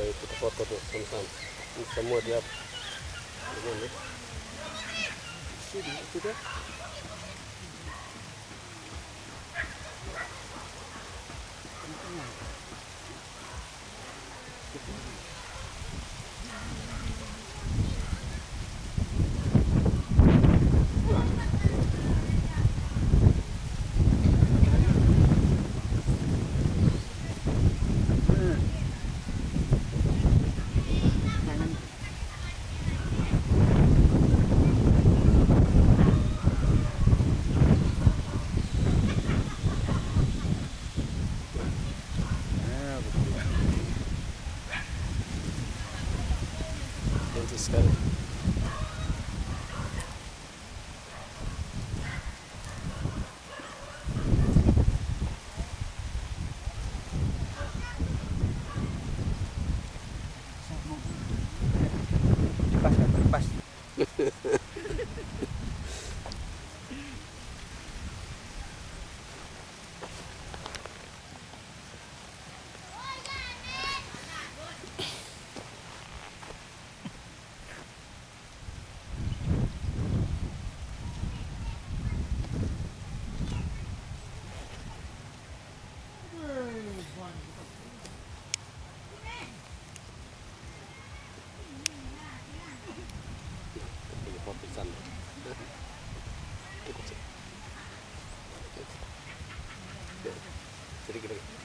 kayak kita foto tuh sama Ini semua dia. gimana itu வச்சிருக்கிறேன்